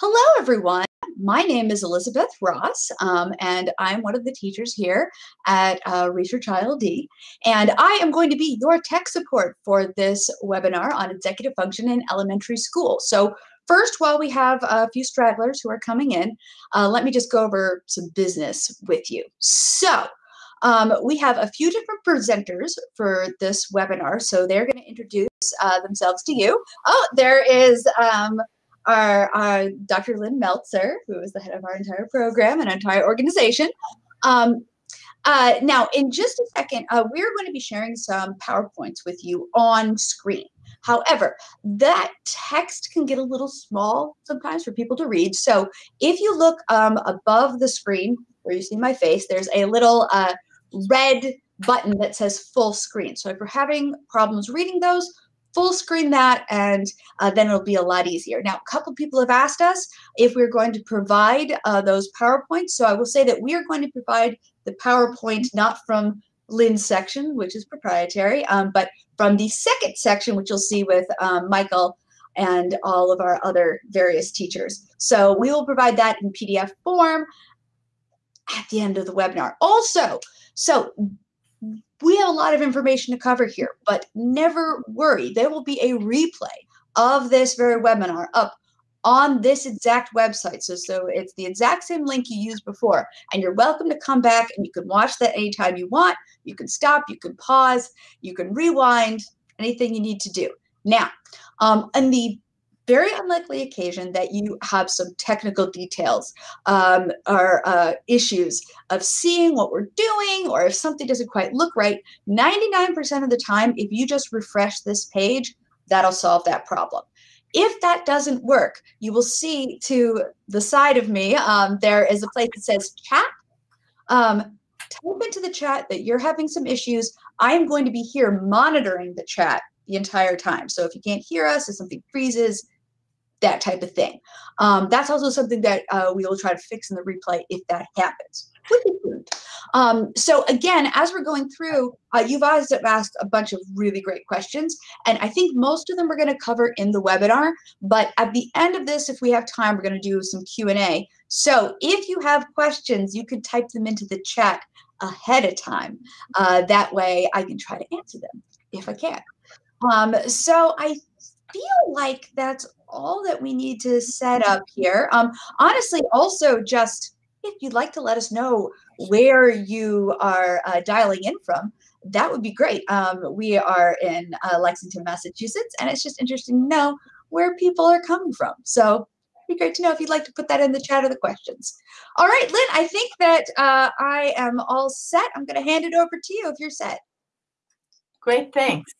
Hello, everyone. My name is Elizabeth Ross, um, and I'm one of the teachers here at uh, Research ILD. And I am going to be your tech support for this webinar on executive function in elementary school. So first, while we have a few stragglers who are coming in, uh, let me just go over some business with you. So um, we have a few different presenters for this webinar, so they're going to introduce uh, themselves to you. Oh, there is um, our, our Dr. Lynn Meltzer, who is the head of our entire program and entire organization. Um, uh, now, in just a second, uh, we're going to be sharing some PowerPoints with you on screen. However, that text can get a little small sometimes for people to read. So if you look um, above the screen where you see my face, there's a little uh, red button that says full screen. So if you're having problems reading those, full screen that and uh, then it'll be a lot easier. Now, a couple people have asked us if we're going to provide uh, those PowerPoints. So I will say that we are going to provide the PowerPoint not from Lynn's section, which is proprietary, um, but from the second section, which you'll see with um, Michael and all of our other various teachers. So we will provide that in PDF form at the end of the webinar. Also, so we have a lot of information to cover here, but never worry. There will be a replay of this very webinar up on this exact website. So, so it's the exact same link you used before. And you're welcome to come back and you can watch that anytime you want. You can stop, you can pause, you can rewind, anything you need to do. Now, um, in the very unlikely occasion that you have some technical details um, or uh, issues of seeing what we're doing or if something doesn't quite look right, 99% of the time, if you just refresh this page, that'll solve that problem. If that doesn't work, you will see to the side of me, um, there is a place that says chat. Um, type into the chat that you're having some issues. I am going to be here monitoring the chat the entire time. So if you can't hear us, if something freezes, that type of thing. Um, that's also something that uh, we will try to fix in the replay if that happens. Um, so again, as we're going through, uh, you've asked, asked a bunch of really great questions, and I think most of them we're going to cover in the webinar. But at the end of this, if we have time, we're going to do some Q and A. So if you have questions, you could type them into the chat ahead of time. Uh, that way, I can try to answer them if I can. Um, so I feel like that's all that we need to set up here. Um, honestly, also just if you'd like to let us know where you are uh, dialing in from, that would be great. Um, we are in uh, Lexington, Massachusetts, and it's just interesting to know where people are coming from. So it'd be great to know if you'd like to put that in the chat or the questions. All right, Lynn, I think that uh, I am all set. I'm going to hand it over to you if you're set. Great, thanks.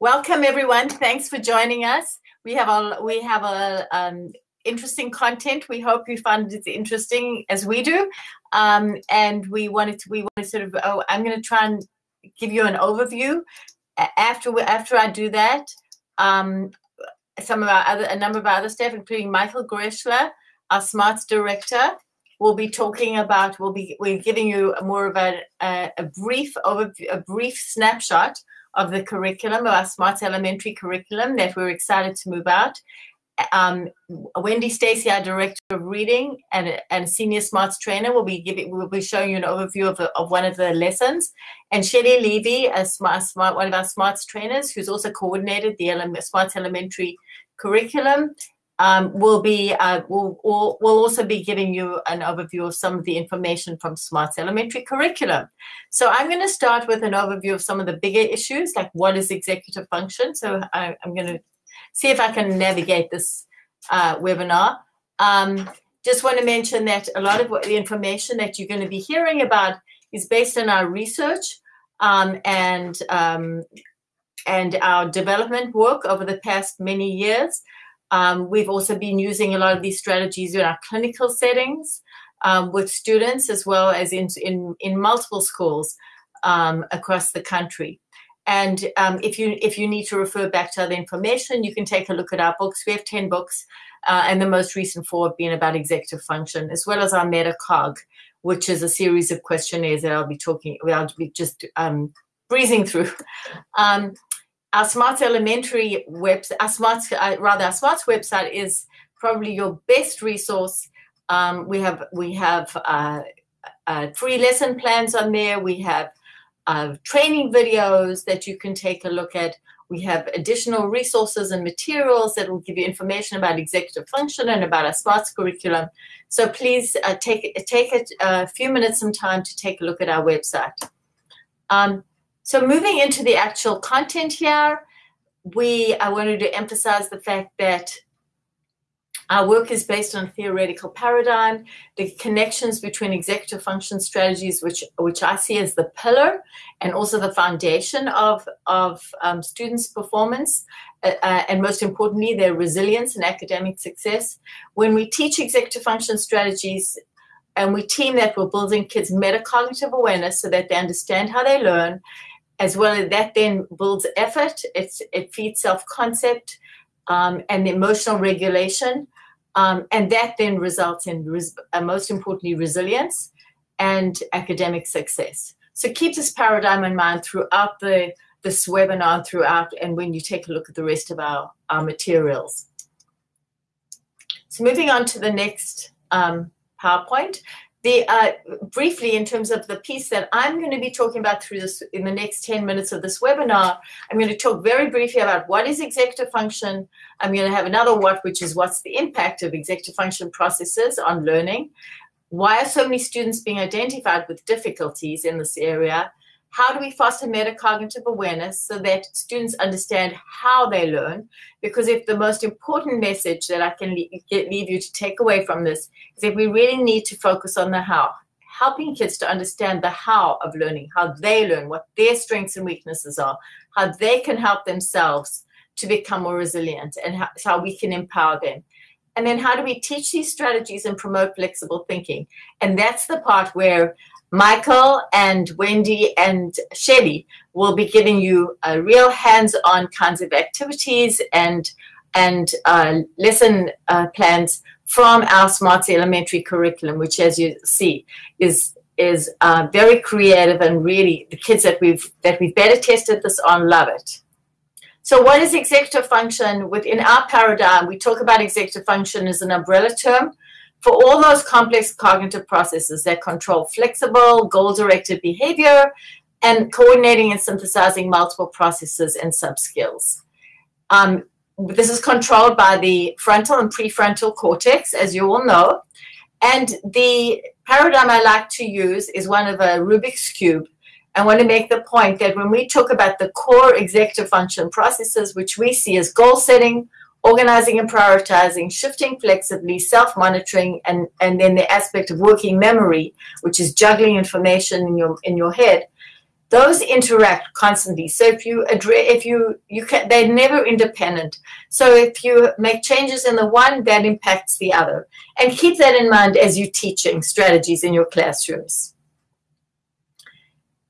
Welcome, everyone. Thanks for joining us we have a we have a um, interesting content. We hope you find it interesting as we do, um, and we wanted to we want to sort of oh I'm going to try and give you an overview. After we, after I do that, um, some of our other a number of our other staff, including Michael Greschler, our Smarts director, will be talking about. We'll be we're giving you more of a, a, a brief overview, a brief snapshot of the curriculum, of our Smarts Elementary curriculum that we're excited to move out. Um, Wendy Stacy, our director of reading and, and senior smarts trainer, will be giving will be showing you an overview of, of one of the lessons. And Shelley Levy, a smart, smart one of our smarts trainers, who's also coordinated the ele- smarts elementary curriculum, um, will be uh, will, will will also be giving you an overview of some of the information from Smarts Elementary curriculum. So I'm going to start with an overview of some of the bigger issues, like what is executive function. So I, am going to see if I can navigate this uh, webinar. Um, just want to mention that a lot of what the information that you're going to be hearing about is based on our research um, and um, and our development work over the past many years. Um, we've also been using a lot of these strategies in our clinical settings um, with students as well as in, in, in multiple schools um, across the country. And um, if you if you need to refer back to other information, you can take a look at our books. We have 10 books, uh, and the most recent four have been about executive function, as well as our MetaCog, which is a series of questionnaires that I'll be talking, I'll be just um, breezing through. Um, our Smarts Elementary website, our Smarts, uh, rather, our Smarts website is probably your best resource. Um, we have we have uh, uh, free lesson plans on there. We have uh, training videos that you can take a look at. We have additional resources and materials that will give you information about executive function and about our SMARTS curriculum. So please uh, take take a, a, few minutes some time to take a look at our website. Um, so moving into the actual content here, we I wanted to emphasize the fact that our work is based on a theoretical paradigm, the connections between executive function strategies, which, which I see as the pillar and also the foundation of, of um, students' performance, uh, uh, and most importantly, their resilience and academic success. When we teach executive function strategies, and we team that we're building kids' metacognitive awareness so that they understand how they learn, as well as that then builds effort, it's, it feeds self-concept, um, and emotional regulation. Um, and that then results in, res- uh, most importantly, resilience and academic success. So keep this paradigm in mind throughout the this webinar, throughout, and when you take a look at the rest of our, our materials. So moving on to the next um, PowerPoint the uh, briefly in terms of the piece that I'm going to be talking about through this in the next 10 minutes of this webinar, I'm going to talk very briefly about what is executive function. I'm going to have another what, which is what's the impact of executive function processes on learning. Why are so many students being identified with difficulties in this area? How do we foster metacognitive awareness so that students understand how they learn? Because if the most important message that I can leave you to take away from this is that we really need to focus on the how, helping kids to understand the how of learning, how they learn, what their strengths and weaknesses are, how they can help themselves to become more resilient, and how, how we can empower them. And then how do we teach these strategies and promote flexible thinking? And that's the part where Michael and Wendy and Shelly will be giving you real hands-on kinds of activities and and uh, lesson uh, plans from our Smarts Elementary curriculum, which, as you see, is is uh, very creative and really the kids that we've that we've better tested this on love it. So, what is executive function? Within our paradigm, we talk about executive function as an umbrella term for all those complex cognitive processes that control flexible, goal-directed behavior and coordinating and synthesizing multiple processes and subskills. Um, this is controlled by the frontal and prefrontal cortex, as you all know. And the paradigm I like to use is one of a Rubik's Cube. I want to make the point that when we talk about the core executive function processes, which we see as goal setting, organizing and prioritizing, shifting flexibly, self-monitoring, and, and then the aspect of working memory, which is juggling information in your in your head, those interact constantly. So if you address, if you you can, they're never independent. So if you make changes in the one, that impacts the other, and keep that in mind as you're teaching strategies in your classrooms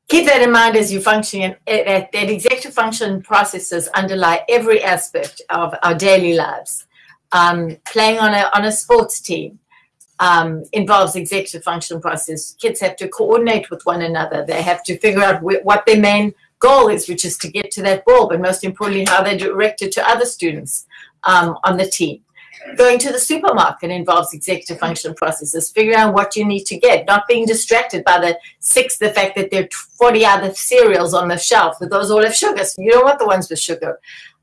keep that in mind as you function that, that executive function processes underlie every aspect of our daily lives. Um, playing on a, on a sports team um, involves executive function process. Kids have to coordinate with one another. They have to figure out wh- what their main goal is which is to get to that ball but most importantly how they direct it to other students um, on the team Going to the supermarket involves executive function processes, figuring out what you need to get, not being distracted by the six, the fact that there are 40 other cereals on the shelf, but those all have sugar. So you don't want the ones with sugar.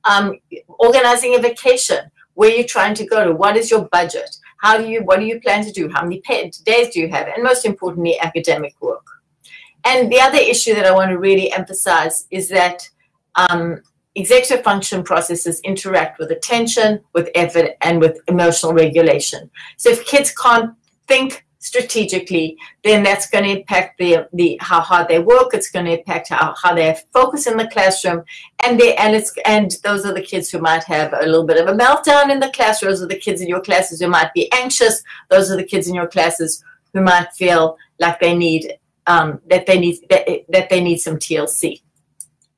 Um, organizing a vacation, where you're trying to go to, what is your budget? How do you, what do you plan to do? How many days do you have? And most importantly, academic work. And the other issue that I want to really emphasize is that um, executive function processes interact with attention, with effort, and with emotional regulation. So if kids can't think strategically, then that's going to impact the, the how hard they work. It's going to impact how, how they focus in the classroom, and they and it's and those are the kids who might have a little bit of a meltdown in the class. Those are the kids in your classes who might be anxious. Those are the kids in your classes who might feel like they need um, that they need that, that they need some TLC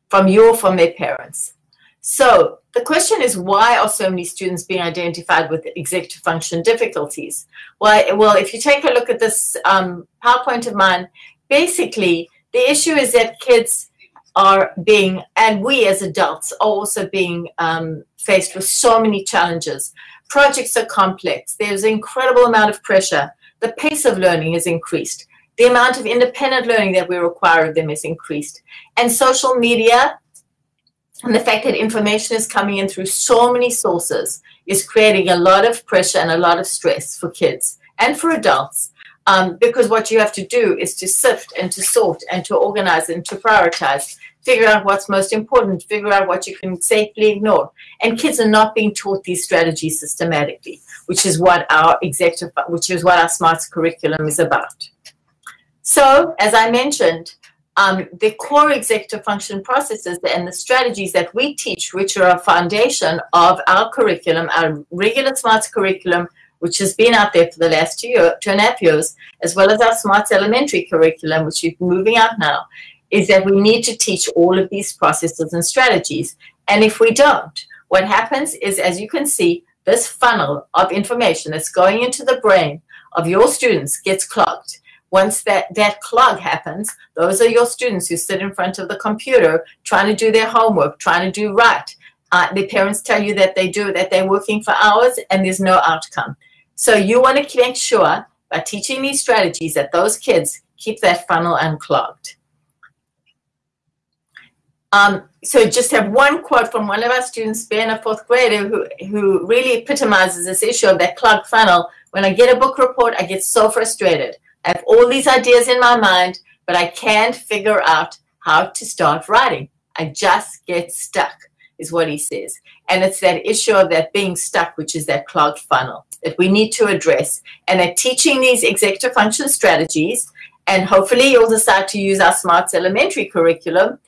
from you or from their parents. So the question is, why are so many students being identified with executive function difficulties? Well, well if you take a look at this um, PowerPoint of mine, basically the issue is that kids are being, and we as adults are also being um, faced with so many challenges Projects are complex. There's an incredible amount of pressure. The pace of learning has increased. The amount of independent learning that we require of them is increased. And social media and the fact that information is coming in through so many sources is creating a lot of pressure and a lot of stress for kids and for adults. Um, because what you have to do is to sift and to sort and to organize and to prioritize, figure out what's most important, figure out what you can safely ignore. And kids are not being taught these strategies systematically, which is what our executive, which is what our SMARTS curriculum is about. So, as I mentioned, um, the core executive function processes and the strategies that we teach, which are a foundation of our curriculum, our regular SMARTS curriculum, which has been out there for the last two, year, two and a half years, as well as our SMARTS elementary curriculum, which is moving out now, is that we need to teach all of these processes and strategies. And if we don't, what happens is, as you can see, this funnel of information that's going into the brain of your students gets clogged once that, that clog happens, those are your students who sit in front of the computer trying to do their homework, trying to do right. Uh, the parents tell you that they do, that they're working for hours and there's no outcome. So you want to make sure by teaching these strategies that those kids keep that funnel unclogged. Um, so just have one quote from one of our students, Ben, a fourth grader, who, who really epitomizes this issue of that clogged funnel. When I get a book report, I get so frustrated. I have all these ideas in my mind, but I can't figure out how to start writing. I just get stuck, is what he says. And it's that issue of that being stuck, which is that clogged funnel that we need to address. And that teaching these executive function strategies, and hopefully you'll decide to use our SMARTS elementary curriculum,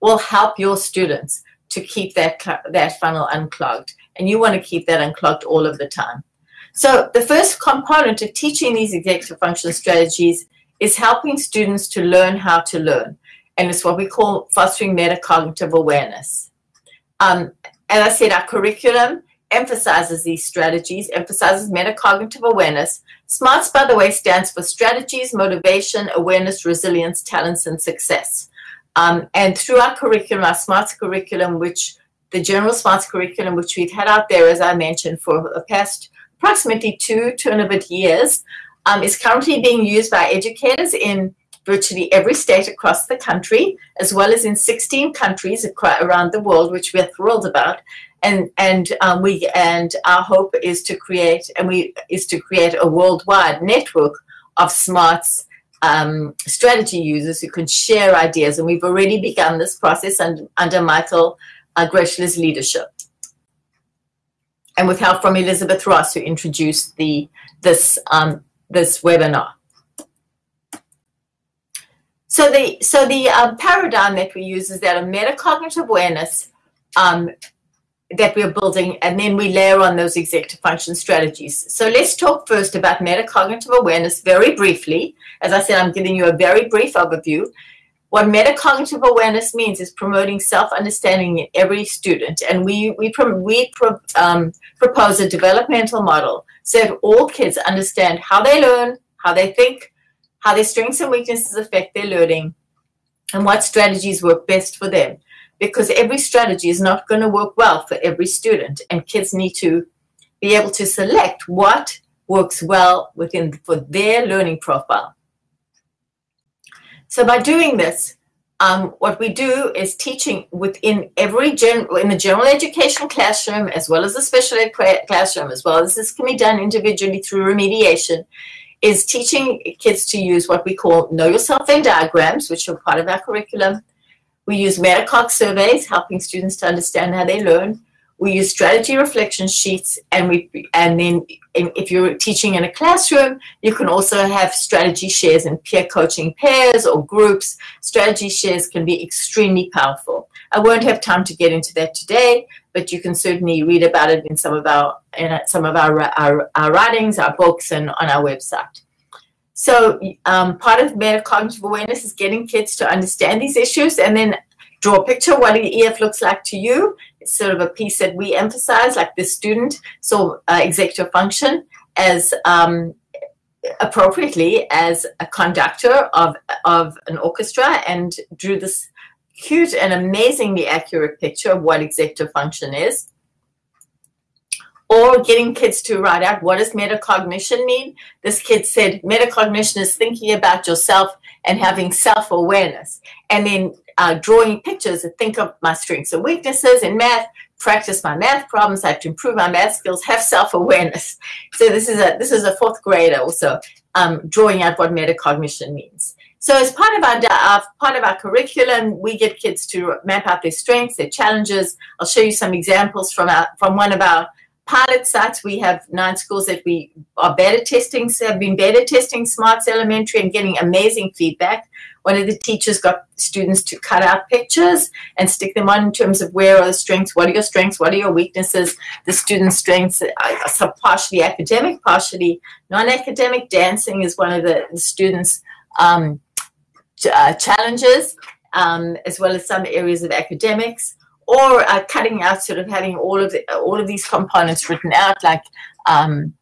will help your students to keep that, that funnel unclogged. And you want to keep that unclogged all of the time. So the first component of teaching these executive function strategies is helping students to learn how to learn. And it's what we call fostering metacognitive awareness. Um, as I said, our curriculum emphasizes these strategies, emphasizes metacognitive awareness. SMARTS, by the way, stands for strategies, motivation, awareness, resilience, talents, and success. Um, and through our curriculum, our SMARTS curriculum, which the general SMARTS curriculum, which we've had out there, as I mentioned, for the past approximately two, two and a bit years, um, is currently being used by educators in virtually every state across the country, as well as in 16 countries around the world, which we're thrilled about. And and um, we and our hope is to create and we is to create a worldwide network of smarts um, strategy users who can share ideas. And we've already begun this process under, under Michael uh, Greschler's leadership and with help from Elizabeth Ross, who introduced the this um, this webinar. So the so the uh, paradigm that we use is that a metacognitive awareness um, that we're building, and then we layer on those executive function strategies. So let's talk first about metacognitive awareness very briefly. As I said, I'm giving you a very brief overview. What metacognitive awareness means is promoting self-understanding in every student. And we, we, we pro, um, propose a developmental model so that all kids understand how they learn, how they think, how their strengths and weaknesses affect their learning, and what strategies work best for them. Because every strategy is not going to work well for every student, and kids need to be able to select what works well within for their learning profile. So by doing this, um, what we do is teaching within every gen in the general education classroom, as well as the special ed classroom, as well as this can be done individually through remediation, is teaching kids to use what we call Know Yourself Venn diagrams, which are part of our curriculum. We use Metacog surveys, helping students to understand how they learn. We use strategy reflection sheets, and we and then if you're teaching in a classroom, you can also have strategy shares in peer coaching pairs or groups. Strategy shares can be extremely powerful. I won't have time to get into that today, but you can certainly read about it in some of our in some of our our, our writings, our books, and on our website. So um, part of metacognitive awareness is getting kids to understand these issues and then draw a picture what an EF looks like to you. It's sort of a piece that we emphasize, like the student so uh, executive function as um, appropriately as a conductor of, of an orchestra and drew this cute and amazingly accurate picture of what executive function is. or getting kids to write out what does metacognition mean. This kid said metacognition is thinking about yourself and having self-awareness. And then uh, drawing pictures and think of my strengths and weaknesses in math, practice my math problems, I have to improve my math skills, have self-awareness. So this is a this is a fourth grader also um, drawing out what metacognition means. So as part of our uh, part of our curriculum, we get kids to map out their strengths, their challenges. I'll show you some examples from our, from one of our pilot sites. We have nine schools that we are beta testing, so have been beta testing Smarts Elementary and getting amazing feedback. One of the teachers got students to cut out pictures and stick them on in terms of where are the strengths, what are your strengths, what are your weaknesses. The students' strengths are partially academic, partially non-academic. Dancing is one of the, the students' um, uh, challenges, um, as well as some areas of academics or uh, cutting out sort of having all of the, all of these components written out like um,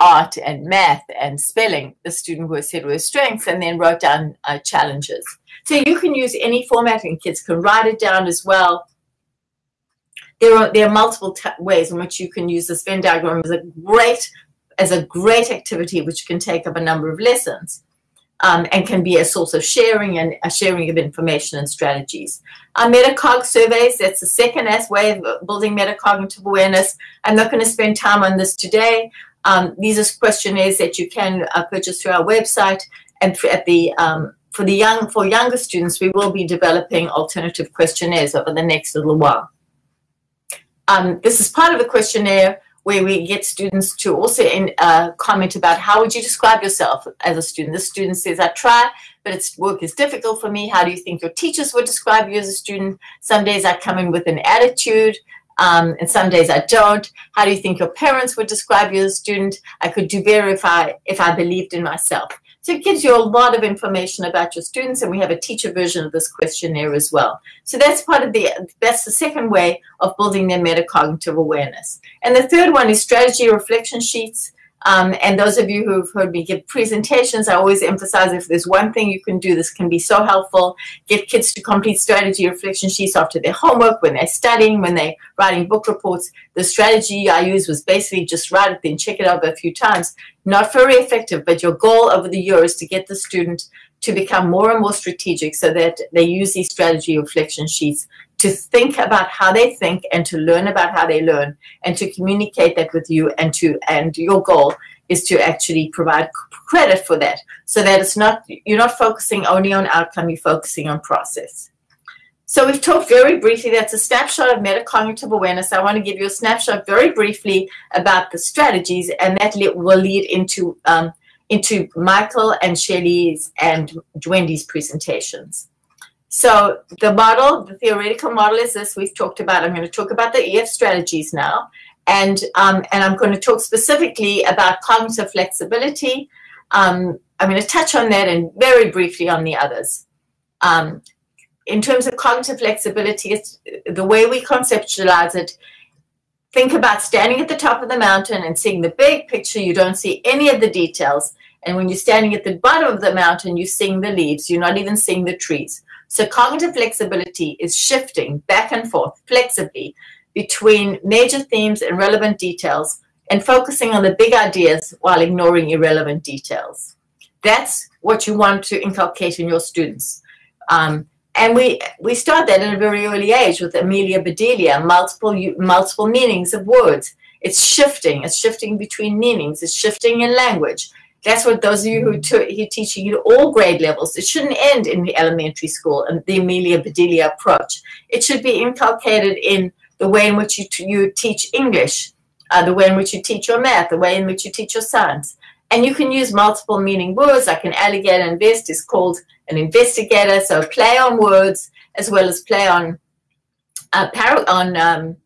art and math and spelling the student who said were strengths and then wrote down uh, challenges so you can use any format and kids can write it down as well there are there are multiple ways in which you can use this Venn diagram as a great as a great activity which can take up a number of lessons um, and can be a source of sharing and a sharing of information and strategies. Our metacog surveys, that's the second S way of building metacognitive awareness. I'm not going to spend time on this today. Um, these are questionnaires that you can uh, purchase through our website and at the um, for the young for younger students, we will be developing alternative questionnaires over the next little while. Um, this is part of the questionnaire where we get students to also in, uh, comment about how would you describe yourself as a student. The student says, I try, but it's work is difficult for me. How do you think your teachers would describe you as a student? Some days I come in with an attitude. Um, and some days I don't. How do you think your parents would describe you as a student? I could do better if I if I believed in myself. So it gives you a lot of information about your students, and we have a teacher version of this questionnaire as well. So that's part of the, that's the second way of building their metacognitive awareness. And the third one is strategy reflection sheets. Um, and those of you who've heard me give presentations, I always emphasize if there's one thing you can do, this can be so helpful. Get kids to complete strategy reflection sheets after their homework, when they're studying, when they're writing book reports. The strategy I use was basically just write it, then check it over a few times. Not very effective, but your goal over the year is to get the student to become more and more strategic so that they use these strategy reflection sheets to think about how they think and to learn about how they learn and to communicate that with you and to and your goal is to actually provide credit for that. So that it's not you're not focusing only on outcome you're focusing on process. So we've talked very briefly that's a snapshot of metacognitive awareness. I want to give you a snapshot very briefly about the strategies and that will lead into um, into michael and Shelley's and wendy's presentations so the model, the theoretical model is this we've talked about. I'm going to talk about the EF strategies now. And, um, and I'm going to talk specifically about cognitive flexibility. Um, I'm going to touch on that and very briefly on the others. Um, in terms of cognitive flexibility, it's the way we conceptualize it. Think about standing at the top of the mountain and seeing the big picture. You don't see any of the details. And when you're standing at the bottom of the mountain, you're seeing the leaves. You're not even seeing the trees. So cognitive flexibility is shifting back and forth flexibly between major themes and relevant details and focusing on the big ideas while ignoring irrelevant details. That's what you want to inculcate in your students. Um, and we, we start that at a very early age with Amelia Bedelia, multiple, multiple meanings of words. It's shifting. It's shifting between meanings. It's shifting in language. That's what those of you who, who teaching you at all grade levels, it shouldn't end in the elementary school and the Amelia Bedelia approach. It should be inculcated in the way in which you, you teach English, uh, the way in which you teach your math, the way in which you teach your science. And you can use multiple meaning words, like an alligator invest is called an investigator, so play on words as well as play on uh, on um,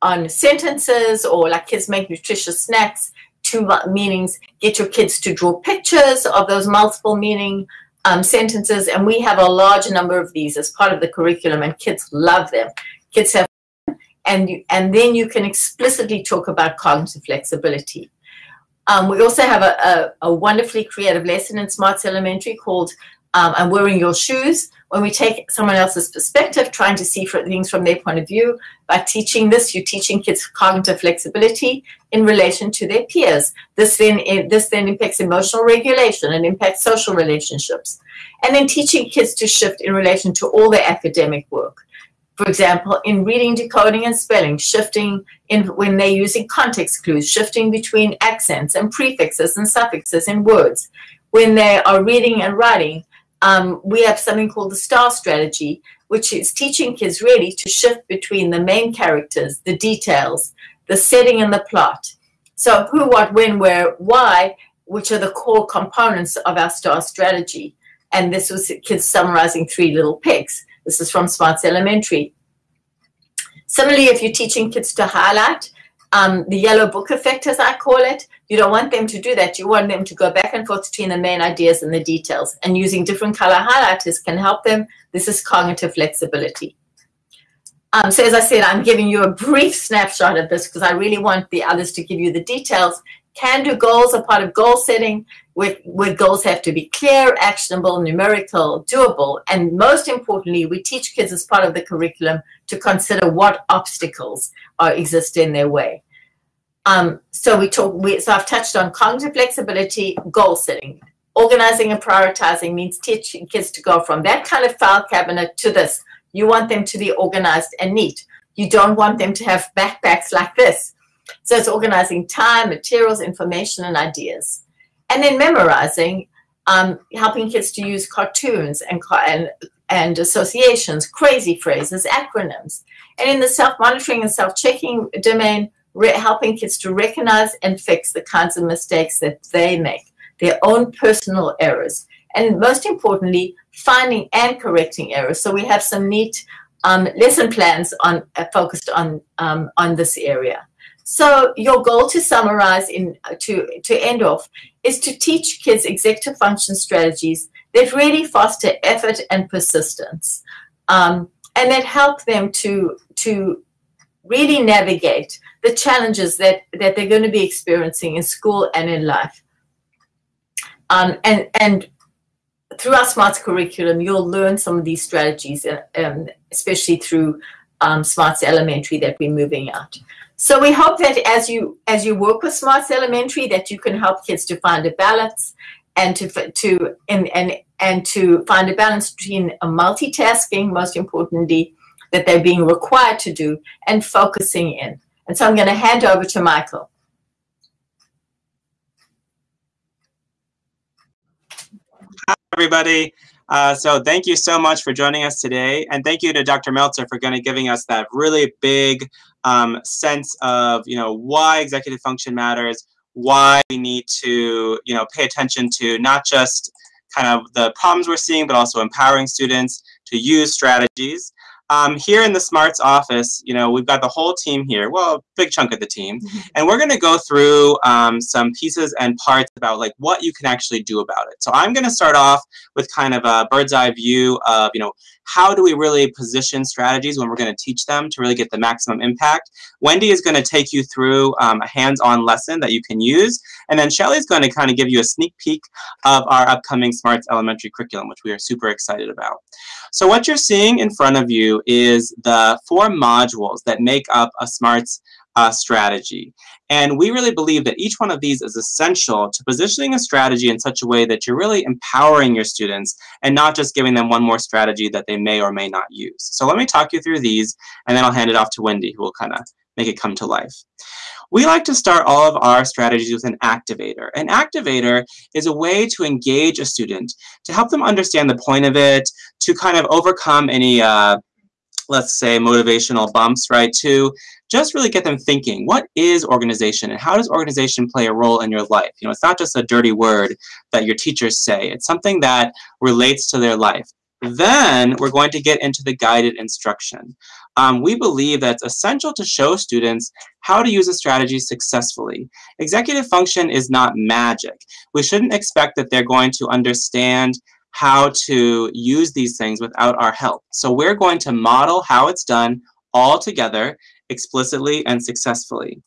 on sentences or like kids make nutritious snacks two meanings, get your kids to draw pictures of those multiple meaning um, sentences. And we have a large number of these as part of the curriculum and kids love them. Kids have and, you, and then you can explicitly talk about cognitive flexibility. Um, we also have a, a, a, wonderfully creative lesson in Smarts Elementary called um, and wearing your shoes. When we take someone else's perspective, trying to see things from their point of view, by teaching this, you're teaching kids cognitive flexibility in relation to their peers. This then, this then impacts emotional regulation and impacts social relationships. And then teaching kids to shift in relation to all their academic work for example, in reading, decoding, and spelling, shifting in when they're using context clues, shifting between accents and prefixes and suffixes in words. When they are reading and writing, um, we have something called the STAR strategy, which is teaching kids really to shift between the main characters, the details, the setting and the plot. So who, what, when, where, why, which are the core components of our STAR strategy. And this was kids summarizing three little pigs. This is from Smarts Elementary. Similarly, if you're teaching kids to highlight, um, the yellow book effect, as I call it, you don't want them to do that. You want them to go back and forth between the main ideas and the details. And using different color highlighters can help them. This is cognitive flexibility. Um, so as I said, I'm giving you a brief snapshot of this because I really want the others to give you the details. Can do goals are part of goal setting where, where goals have to be clear, actionable, numerical, doable. And most importantly, we teach kids as part of the curriculum to consider what obstacles are, exist in their way. Um, so we talk. We, so I've touched on cognitive flexibility, goal setting, organizing and prioritizing means teaching kids to go from that kind of file cabinet to this. You want them to be organized and neat. You don't want them to have backpacks like this. So it's organizing time, materials, information, and ideas and then memorizing, um, helping kids to use cartoons and, and, and associations, crazy phrases, acronyms. And in the self-monitoring and self-checking domain, helping kids to recognize and fix the kinds of mistakes that they make, their own personal errors. And most importantly, finding and correcting errors. So we have some neat um, lesson plans on uh, focused on um, on this area. So your goal to summarize in to to end off is to teach kids executive function strategies that really foster effort and persistence, um, and that help them to to really navigate the challenges that that they're going to be experiencing in school and in life. Um, and and through our Smarts curriculum, you'll learn some of these strategies, um, especially through um, Smarts Elementary that we're moving out. So we hope that as you as you work with Smarts Elementary, that you can help kids to find a balance and to to and and and to find a balance between a multitasking, most importantly, that they're being required to do, and focusing in. And so I'm going to hand over to Michael. Hi, everybody. Uh, so thank you so much for joining us today. And thank you to Dr. Meltzer for kind of giving us that really big um, sense of, you know, why executive function matters, why we need to, you know, pay attention to not just kind of the problems we're seeing, but also empowering students to use strategies. Um, here in the Smarts office, you know, we've got the whole team here, well, a big chunk of the team, mm-hmm. and we're going to go through um, some pieces and parts about like what you can actually do about it. So I'm going to start off with kind of a bird's eye view of, you know, how do we really position strategies when we're going to teach them to really get the maximum impact? Wendy is going to take you through um, a hands-on lesson that you can use, and then Shelly is going to kind of give you a sneak peek of our upcoming Smarts Elementary curriculum, which we are super excited about. So what you're seeing in front of you is the four modules that make up a Smarts uh, strategy. And we really believe that each one of these is essential to positioning a strategy in such a way that you're really empowering your students and not just giving them one more strategy that they may or may not use. So let me talk you through these, and then I'll hand it off to Wendy, who will kind of make it come to life. We like to start all of our strategies with an activator. An activator is a way to engage a student, to help them understand the point of it, to kind of overcome any uh, let's say motivational bumps, right, to just really get them thinking, what is organization and how does organization play a role in your life? You know, it's not just a dirty word that your teachers say. It's something that relates to their life. Then we're going to get into the guided instruction. Um, we believe that it's essential to show students how to use a strategy successfully. Executive function is not magic. We shouldn't expect that they're going to understand how to use these things without our help. So we're going to model how it's done all together, explicitly and successfully.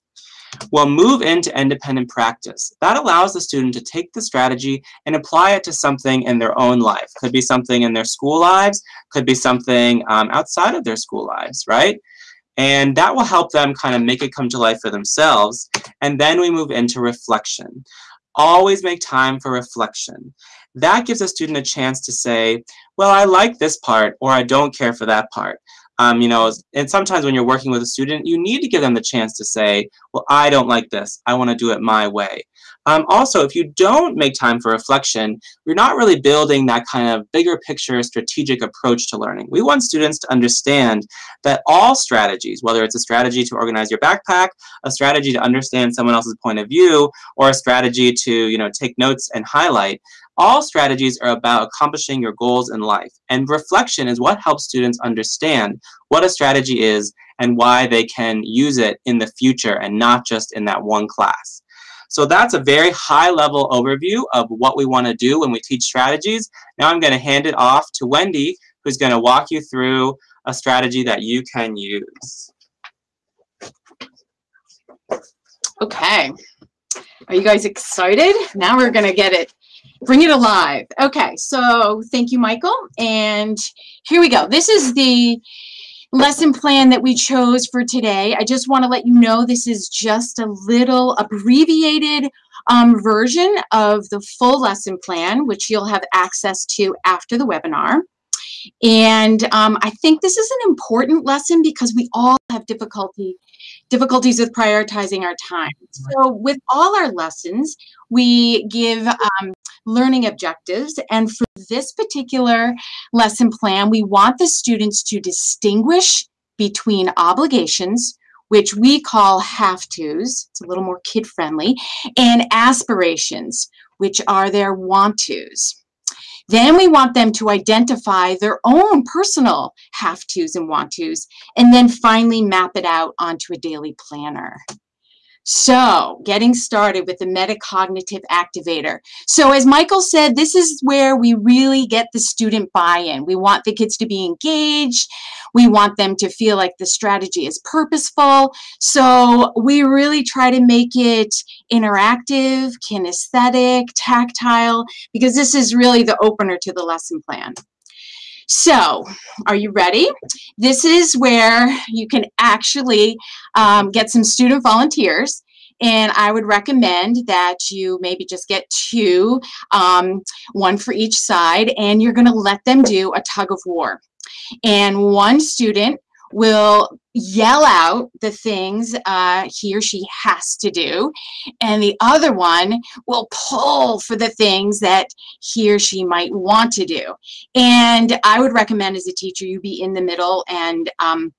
We'll move into independent practice. That allows the student to take the strategy and apply it to something in their own life. Could be something in their school lives, could be something um, outside of their school lives, right? And that will help them kind of make it come to life for themselves. And then we move into reflection. Always make time for reflection. That gives a student a chance to say, well, I like this part, or I don't care for that part. Um, you know, and sometimes when you're working with a student, you need to give them the chance to say, well, I don't like this. I want to do it my way. Um, also, if you don't make time for reflection, you're not really building that kind of bigger picture strategic approach to learning. We want students to understand that all strategies, whether it's a strategy to organize your backpack, a strategy to understand someone else's point of view, or a strategy to you know, take notes and highlight, all strategies are about accomplishing your goals in life. And reflection is what helps students understand what a strategy is and why they can use it in the future and not just in that one class. So that's a very high level overview of what we want to do when we teach strategies. Now I'm going to hand it off to Wendy, who's going to walk you through a strategy that you can use. Okay. Are you guys excited? Now we're going to get it, bring it alive. Okay, so thank you, Michael. And here we go. This is the lesson plan that we chose for today. I just want to let you know this is just a little abbreviated um, version of the full lesson plan, which you'll have access to after the webinar. And um, I think this is an important lesson because we all have difficulty difficulties with prioritizing our time. So with all our lessons, we give um, learning objectives. And for this particular lesson plan, we want the students to distinguish between obligations, which we call have-tos, it's a little more kid-friendly, and aspirations, which are their want-tos. Then we want them to identify their own personal have-tos and want-tos, and then finally map it out onto a daily planner. So getting started with the metacognitive activator. So as Michael said, this is where we really get the student buy-in. We want the kids to be engaged. We want them to feel like the strategy is purposeful. So we really try to make it interactive, kinesthetic, tactile, because this is really the opener to the lesson plan. So, are you ready? This is where you can actually um, get some student volunteers. And I would recommend that you maybe just get two, um, one for each side, and you're going to let them do a tug of war. And one student will yell out the things uh, he or she has to do, and the other one will pull for the things that he or she might want to do. And I would recommend as a teacher you be in the middle and um,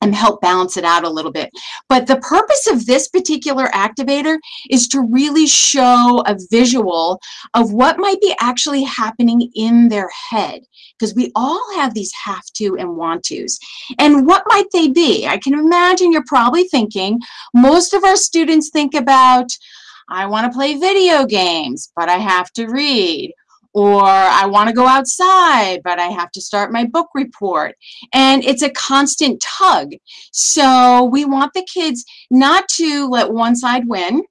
and help balance it out a little bit. But the purpose of this particular activator is to really show a visual of what might be actually happening in their head because we all have these have to and want tos. And what might they be? I can imagine you're probably thinking, most of our students think about, I want to play video games, but I have to read or I want to go outside, but I have to start my book report. And it's a constant tug. So we want the kids not to let one side win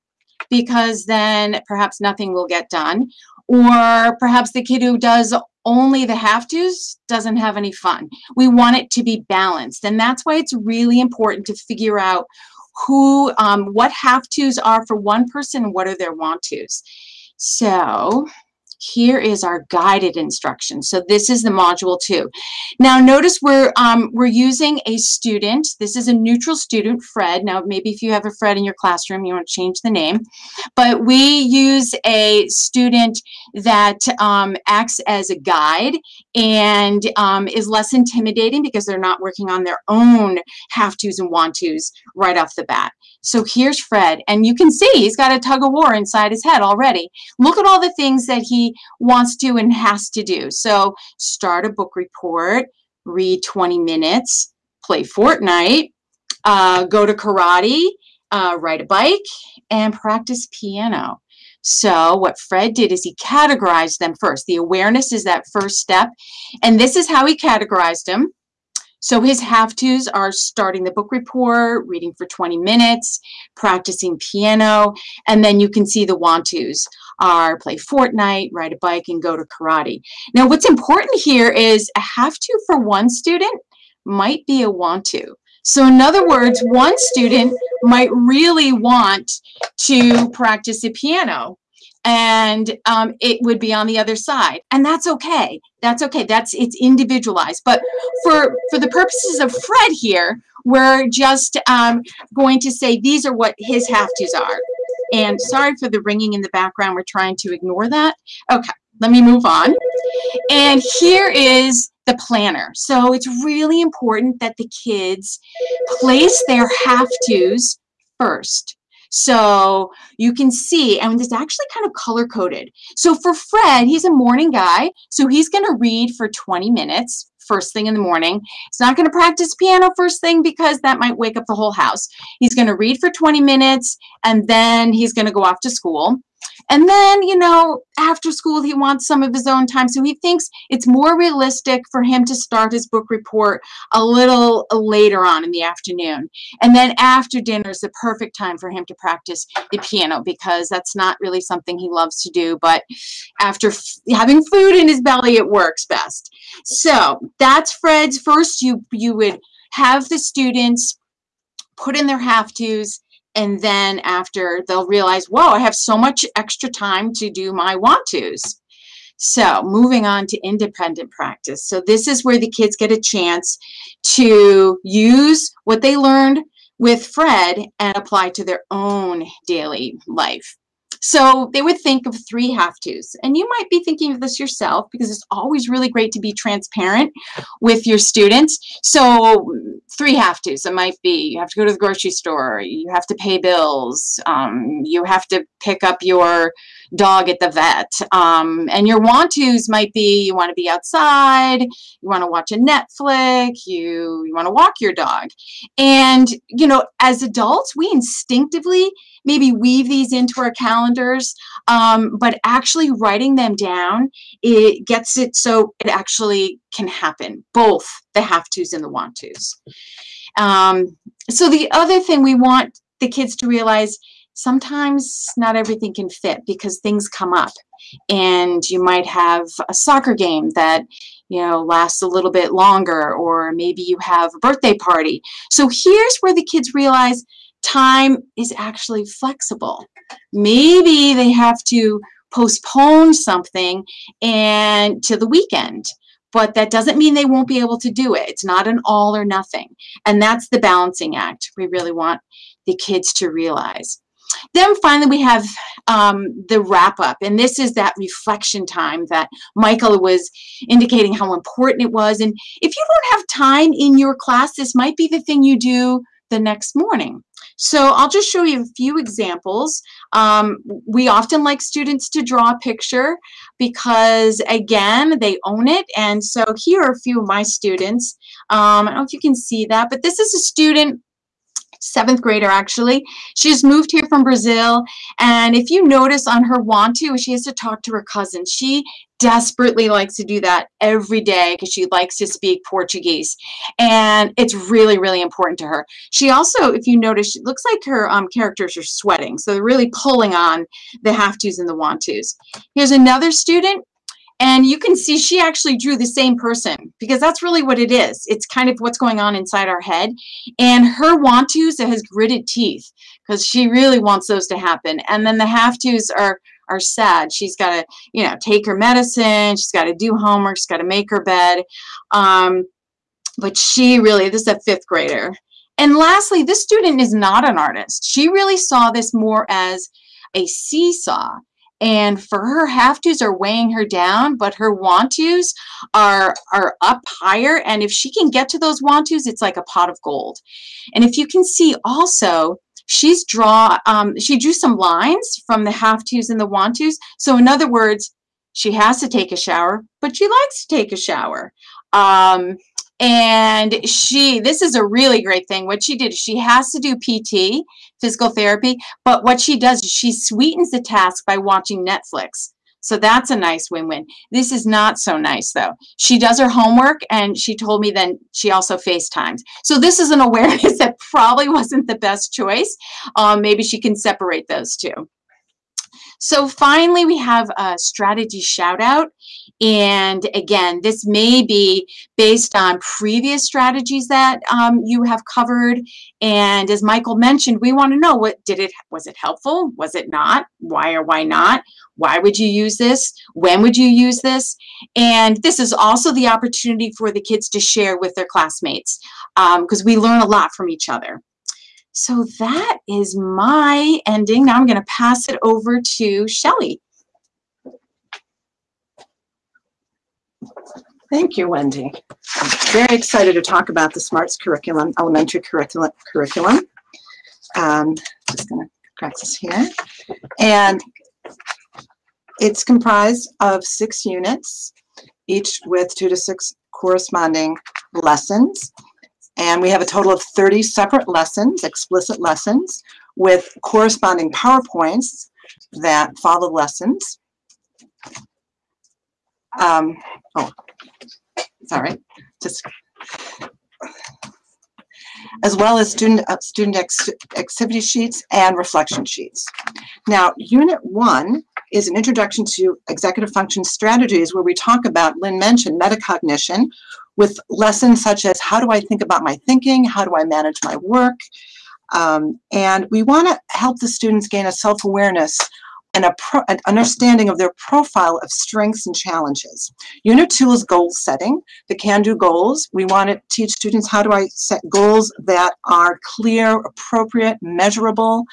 because then perhaps nothing will get done. Or perhaps the kid who does only the have tos doesn't have any fun. We want it to be balanced. And that's why it's really important to figure out who, um, what have tos are for one person what are their want tos. So here is our guided instruction. So this is the module two. Now notice we're, um, we're using a student. This is a neutral student, Fred. Now maybe if you have a Fred in your classroom, you want to change the name. But we use a student that um, acts as a guide and um, is less intimidating because they're not working on their own have-tos and want-tos right off the bat. So here's Fred, and you can see he's got a tug of war inside his head already. Look at all the things that he wants to and has to do. So start a book report, read 20 minutes, play Fortnite, uh, go to karate, uh, ride a bike, and practice piano. So what Fred did is he categorized them first. The awareness is that first step. And this is how he categorized them. So his have-tos are starting the book report, reading for 20 minutes, practicing piano, and then you can see the want-tos are play Fortnite, ride a bike, and go to karate. Now, what's important here is a have-to for one student might be a want-to. So in other words, one student might really want to practice the piano and um, it would be on the other side. And that's okay. That's okay. That's it's individualized. But for for the purposes of fred here we're just um, going to say these are what his have to's are. And sorry for the ringing in the background. We're trying to ignore that. Okay. Let me move on. And here is the planner so it's really important that the kids place their have to's first so you can see, and it's actually kind of color coded. So for Fred, he's a morning guy. So he's going to read for 20 minutes first thing in the morning. He's not going to practice piano first thing because that might wake up the whole house. He's going to read for 20 minutes and then he's going to go off to school. And then, you know, after school, he wants some of his own time. So he thinks it's more realistic for him to start his book report a little later on in the afternoon. And then after dinner is the perfect time for him to practice the piano because that's not really something he loves to do. But after having food in his belly, it works best. So that's Fred's first. You, you would have the students put in their have-tos and then after they'll realize, whoa, I have so much extra time to do my want tos. So moving on to independent practice. So this is where the kids get a chance to use what they learned with Fred and apply to their own daily life. So they would think of three have-tos. And you might be thinking of this yourself because it's always really great to be transparent with your students. So three have-tos. It might be you have to go to the grocery store, you have to pay bills, um, you have to pick up your dog at the vet. Um, and your want-tos might be you want to be outside, you want to watch a Netflix, you, you want to walk your dog. And, you know, as adults, we instinctively maybe weave these into our calendars, um, but actually writing them down, it gets it so it actually can happen, both the have-tos and the want-tos. Um, so the other thing we want the kids to realize, sometimes not everything can fit because things come up and you might have a soccer game that you know lasts a little bit longer or maybe you have a birthday party so here's where the kids realize time is actually flexible. Maybe they have to postpone something and to the weekend but that doesn't mean they won't be able to do it. It's not an all or nothing. And that's the balancing act we really want the kids to realize. Then finally, we have um, the wrap up, and this is that reflection time that Michael was indicating how important it was. And if you don't have time in your class, this might be the thing you do the next morning. So I'll just show you a few examples. Um, we often like students to draw a picture because, again, they own it. And so here are a few of my students. Um, I don't know if you can see that, but this is a student seventh grader actually. She's moved here from Brazil. And if you notice on her want to, she has to talk to her cousin. She desperately likes to do that every day because she likes to speak Portuguese. And it's really, really important to her. She also, if you notice, it looks like her um, characters are sweating. So they're really pulling on the have tos and the want tos. Here's another student. And you can see she actually drew the same person because that's really what it is. It's kind of what's going on inside our head. And her want tos has gritted teeth because she really wants those to happen. And then the have tos are are sad. She's got to, you know, take her medicine. She's got to do homework. She's got to make her bed. Um, but she really, this is a fifth grader. And lastly, this student is not an artist. She really saw this more as a seesaw and for her have tos are weighing her down but her want tos are are up higher. And if she can get to those want tos it's like a pot of gold. And if you can see also she's draw um, she drew some lines from the have tos and the want tos. So in other words she has to take a shower but she likes to take a shower. Um, and she this is a really great thing what she did she has to do pt physical therapy but what she does is she sweetens the task by watching netflix So that's a nice win-win. This is not so nice though. She does her homework and she told me then she also FaceTimes. So this is an awareness that probably wasn't the best choice. Um, maybe she can separate those two. So finally, we have a strategy shout out. And again, this may be based on previous strategies that um, you have covered. And as Michael mentioned, we want to know what did it, was it helpful? Was it not? Why or why not? Why would you use this? When would you use this? And this is also the opportunity for the kids to share with their classmates because um, we learn a lot from each other. So that is my ending. Now I'm going to pass it over to Shelly. Thank you, Wendy. I'm very excited to talk about the SMARTS curriculum, elementary curriculum. Um, just going to correct this here. And it's comprised of six units, each with two to six corresponding lessons. And we have a total of 30 separate lessons, explicit lessons, with corresponding PowerPoints that follow lessons. Um, oh, sorry, just as well as student uh, student activity sheets and reflection sheets. Now, Unit 1 is an introduction to executive function strategies where we talk about, Lynn mentioned, metacognition, with lessons such as how do I think about my thinking? How do I manage my work? Um, and we want to help the students gain a self-awareness and a an understanding of their profile of strengths and challenges. Unit two is goal setting, the can-do goals. We want to teach students how do I set goals that are clear, appropriate, measurable,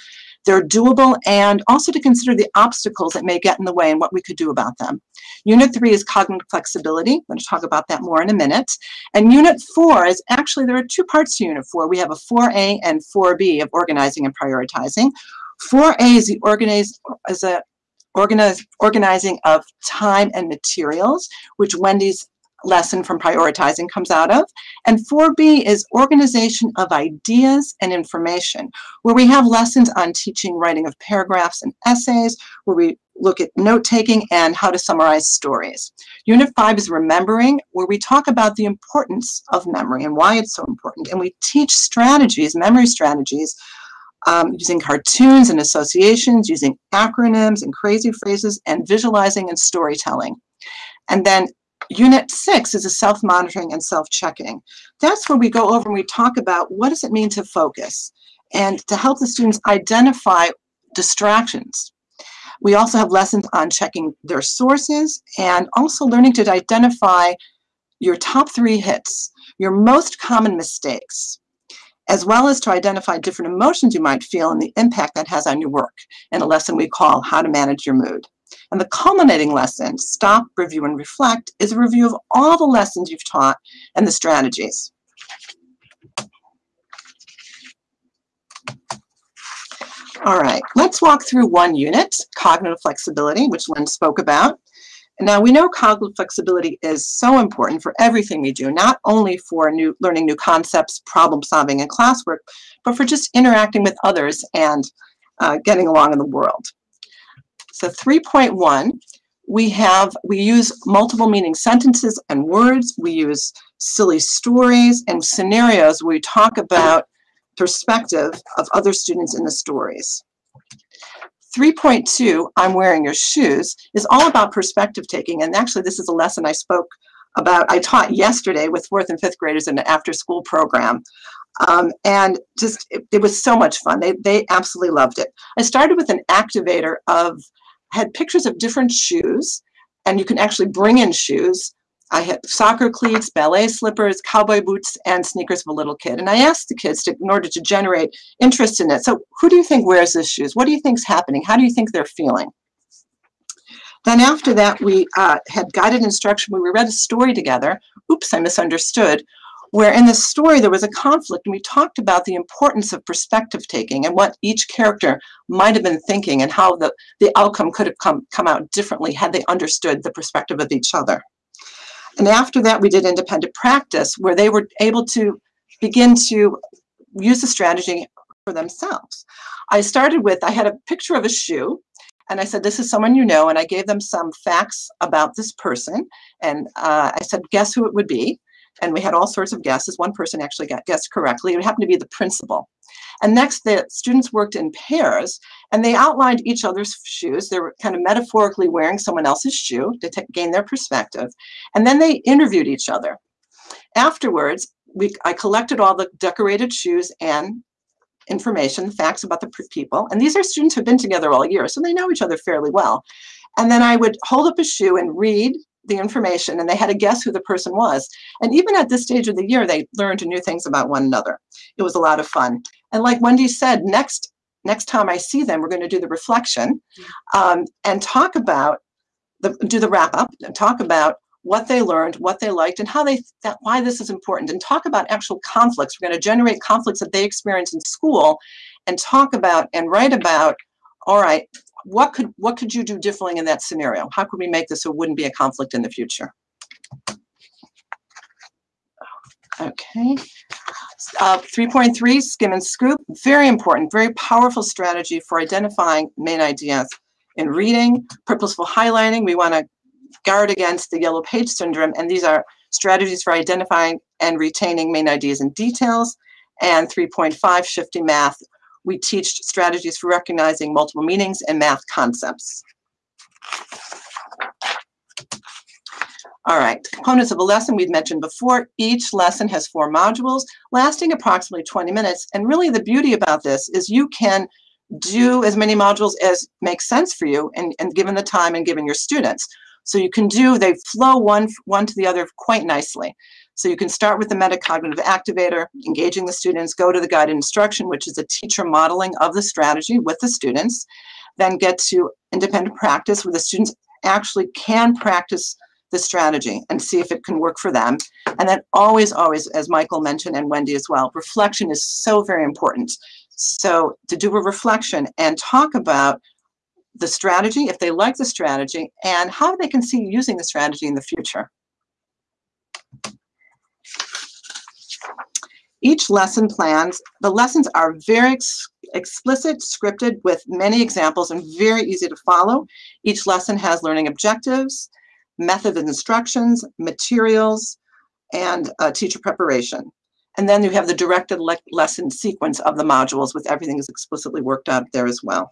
they're doable, and also to consider the obstacles that may get in the way and what we could do about them. Unit three is cognitive flexibility. I'm going to talk about that more in a minute. And unit four is actually, there are two parts to unit four. We have a 4A and 4B of organizing and prioritizing. 4A is the organize, is a organize, organizing of time and materials, which Wendy's lesson from prioritizing comes out of. And 4B is organization of ideas and information, where we have lessons on teaching writing of paragraphs and essays, where we look at note taking and how to summarize stories. Unit 5 is remembering, where we talk about the importance of memory and why it's so important. And we teach strategies, memory strategies, um, using cartoons and associations, using acronyms and crazy phrases, and visualizing and storytelling. And then Unit six is a self-monitoring and self-checking. That's where we go over and we talk about what does it mean to focus and to help the students identify distractions. We also have lessons on checking their sources and also learning to identify your top three hits, your most common mistakes, as well as to identify different emotions you might feel and the impact that has on your work in a lesson we call How to Manage Your Mood. And the culminating lesson, Stop, Review, and Reflect, is a review of all the lessons you've taught and the strategies. All right, let's walk through one unit, cognitive flexibility, which Lynn spoke about. Now we know cognitive flexibility is so important for everything we do, not only for new learning new concepts, problem solving and classwork, but for just interacting with others and uh, getting along in the world. So 3.1, we have, we use multiple meaning sentences and words. We use silly stories and scenarios we talk about perspective of other students in the stories. 3.2, I'm wearing your shoes, is all about perspective taking. And actually, this is a lesson I spoke about, I taught yesterday with fourth and fifth graders in an after school program. Um, and just, it, it was so much fun. They, they absolutely loved it. I started with an activator of had pictures of different shoes, and you can actually bring in shoes. I had soccer cleats, ballet slippers, cowboy boots, and sneakers of a little kid. And I asked the kids to, in order to generate interest in it. So who do you think wears these shoes? What do you think's happening? How do you think they're feeling? Then after that, we uh, had guided instruction. We read a story together. Oops, I misunderstood where in the story there was a conflict and we talked about the importance of perspective taking and what each character might have been thinking and how the, the outcome could have come, come out differently had they understood the perspective of each other. And after that, we did independent practice where they were able to begin to use the strategy for themselves. I started with, I had a picture of a shoe and I said, this is someone you know, and I gave them some facts about this person, and uh, I said, guess who it would be? And we had all sorts of guesses. One person actually got guessed correctly. It happened to be the principal. And next, the students worked in pairs, and they outlined each other's shoes. They were kind of metaphorically wearing someone else's shoe to gain their perspective. And then they interviewed each other. Afterwards, we, I collected all the decorated shoes and information, facts about the people. And these are students who've been together all year, so they know each other fairly well. And then I would hold up a shoe and read the information, and they had to guess who the person was. And even at this stage of the year, they learned new things about one another. It was a lot of fun. And like Wendy said, next next time I see them, we're going to do the reflection um, and talk about the do the wrap up and talk about what they learned, what they liked, and how they that why this is important, and talk about actual conflicts. We're going to generate conflicts that they experience in school, and talk about and write about. All right, what could what could you do differently in that scenario? How could we make this so it wouldn't be a conflict in the future? Okay. Uh, 3.3, skim and scoop. Very important, very powerful strategy for identifying main ideas. In reading, purposeful highlighting, we want to guard against the yellow page syndrome. And these are strategies for identifying and retaining main ideas and details. And 3.5, shifting math. We teach strategies for recognizing multiple meanings and math concepts. All right, components of a lesson we've mentioned before. Each lesson has four modules lasting approximately 20 minutes. And really the beauty about this is you can do as many modules as makes sense for you and, and given the time and given your students. So you can do, they flow one, one to the other quite nicely. So you can start with the metacognitive activator, engaging the students, go to the guided instruction, which is a teacher modeling of the strategy with the students, then get to independent practice where the students actually can practice the strategy and see if it can work for them. And then always, always, as Michael mentioned and Wendy as well, reflection is so very important. So to do a reflection and talk about the strategy, if they like the strategy, and how they can see using the strategy in the future. Each lesson plans, the lessons are very ex explicit, scripted with many examples and very easy to follow. Each lesson has learning objectives, method instructions, materials, and uh, teacher preparation. And then you have the directed le lesson sequence of the modules with everything is explicitly worked out there as well.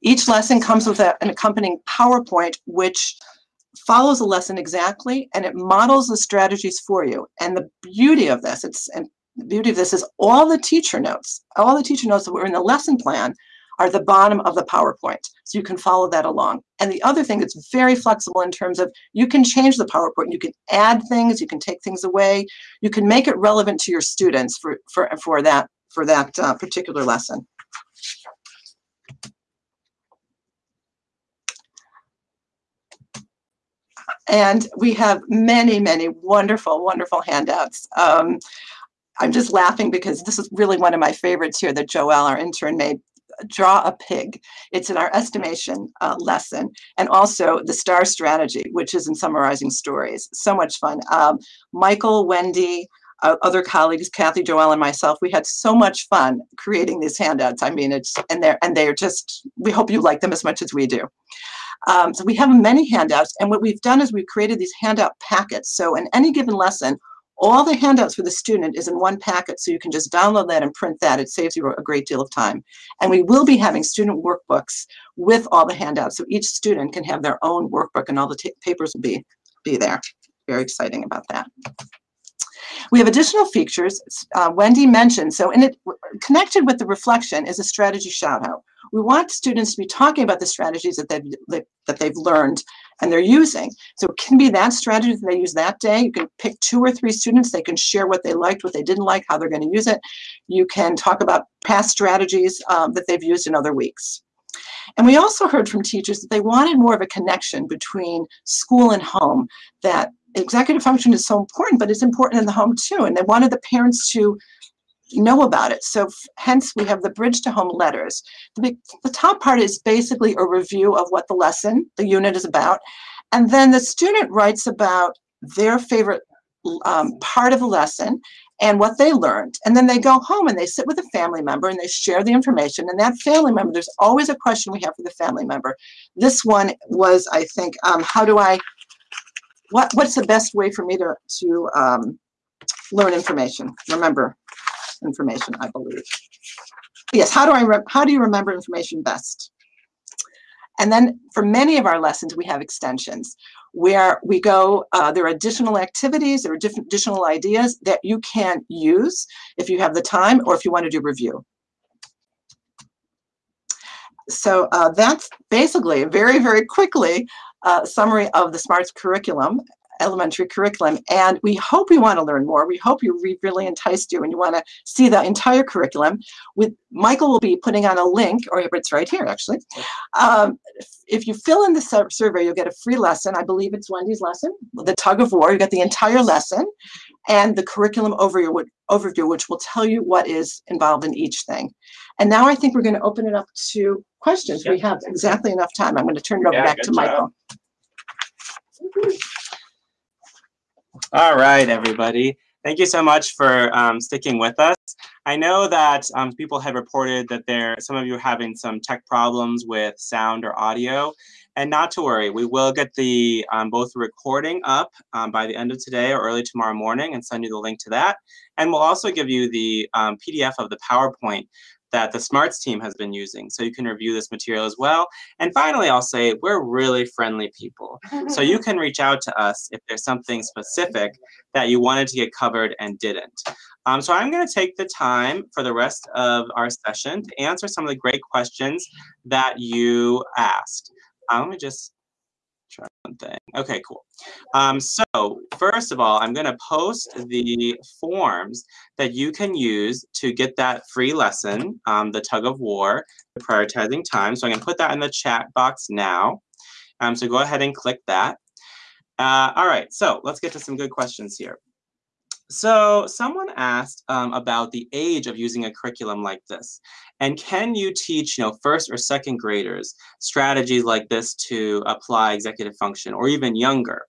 Each lesson comes with a, an accompanying PowerPoint, which follows the lesson exactly, and it models the strategies for you. And the beauty of this, it's and the beauty of this is all the teacher notes, all the teacher notes that were in the lesson plan are the bottom of the PowerPoint. So you can follow that along. And the other thing that's very flexible in terms of you can change the PowerPoint, you can add things, you can take things away, you can make it relevant to your students for, for, for that, for that uh, particular lesson. And we have many, many wonderful, wonderful handouts. Um, I'm just laughing because this is really one of my favorites here that Joelle, our intern, made. Draw a pig. It's in our estimation uh, lesson. And also the STAR strategy, which is in summarizing stories. So much fun. Um, Michael, Wendy, uh, other colleagues, Kathy, Joelle, and myself, we had so much fun creating these handouts. I mean, it's, and they're, and they're just, we hope you like them as much as we do. Um, so we have many handouts, and what we've done is we've created these handout packets. So in any given lesson, all the handouts for the student is in one packet, so you can just download that and print that. It saves you a great deal of time. And we will be having student workbooks with all the handouts, so each student can have their own workbook and all the papers will be, be there. Very exciting about that. We have additional features uh, Wendy mentioned. So in it, connected with the reflection is a strategy shout out. We want students to be talking about the strategies that they've, that they've learned and they're using. So it can be that strategy that they use that day. You can pick two or three students. They can share what they liked, what they didn't like, how they're going to use it. You can talk about past strategies um, that they've used in other weeks. And we also heard from teachers that they wanted more of a connection between school and home, that executive function is so important, but it's important in the home too. And they wanted the parents to know about it. So hence we have the bridge to home letters. The, the top part is basically a review of what the lesson, the unit is about. And then the student writes about their favorite um, part of the lesson and what they learned. And then they go home and they sit with a family member and they share the information. And that family member, there's always a question we have for the family member. This one was, I think, um, how do I, what, what's the best way for me to, to um, learn information, remember information, I believe. Yes, how do I, how do you remember information best? And then for many of our lessons, we have extensions where we go, uh, there are additional activities, there are different additional ideas that you can use if you have the time or if you want to do review. So uh, that's basically very, very quickly summary of the SMARTS curriculum elementary curriculum. And we hope you want to learn more. We hope you re- really enticed you and you want to see the entire curriculum. With Michael will be putting on a link, or it's right here actually. Um, if you fill in the survey, you'll get a free lesson. I believe it's Wendy's lesson, the tug of war. You get the entire lesson and the curriculum overview, overview, which will tell you what is involved in each thing. And now I think we're going to open it up to questions. We have exactly enough time. I'm going to turn it over Yeah, back to job. Michael. All right, everybody. Thank you so much for um, sticking with us. I know that um, people have reported that there, some of you are having some tech problems with sound or audio, and not to worry, we will get the um, both recording up um, by the end of today or early tomorrow morning and send you the link to that. And we'll also give you the um, PDF of the PowerPoint that the Smarts team has been using, so you can review this material as well. And finally, I'll say we're really friendly people. So you can reach out to us if there's something specific that you wanted to get covered and didn't. Um, so I'm going to take the time for the rest of our session to answer some of the great questions that you asked. Um, let me just try one thing. Okay, cool. Um, so first of all, I'm going to post the forms that you can use to get that free lesson, um, the tug of war, the prioritizing time. So I'm going to put that in the chat box now. Um, so go ahead and click that. Uh, all right, so let's get to some good questions here. So someone asked um, about the age of using a curriculum like this. And can you teach, you know, first or second graders strategies like this to apply executive function or even younger?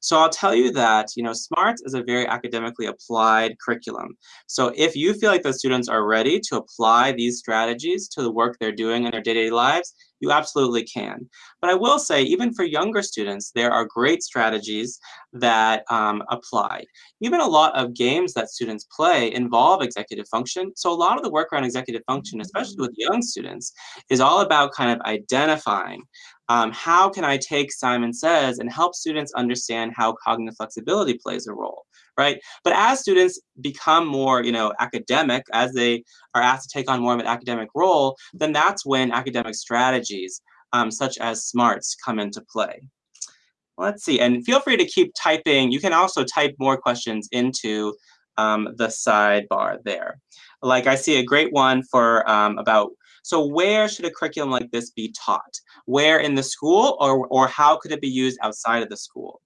So I'll tell you that, you know, SMARTS is a very academically applied curriculum. So if you feel like the students are ready to apply these strategies to the work they're doing in their day-to-day lives, you absolutely can. But I will say, even for younger students, there are great strategies that um, apply. Even a lot of games that students play involve executive function. So a lot of the work around executive function, especially with young students, is all about kind of identifying um, how can I take Simon Says and help students understand how cognitive flexibility plays a role, right? But as students become more, you know, academic, as they are asked to take on more of an academic role, then that's when academic strategies um, such as SMARTS come into play. Let's see, and feel free to keep typing. You can also type more questions into um, the sidebar there. Like I see a great one for um, about, so where should a curriculum like this be taught? Where in the school or, or how could it be used outside of the school?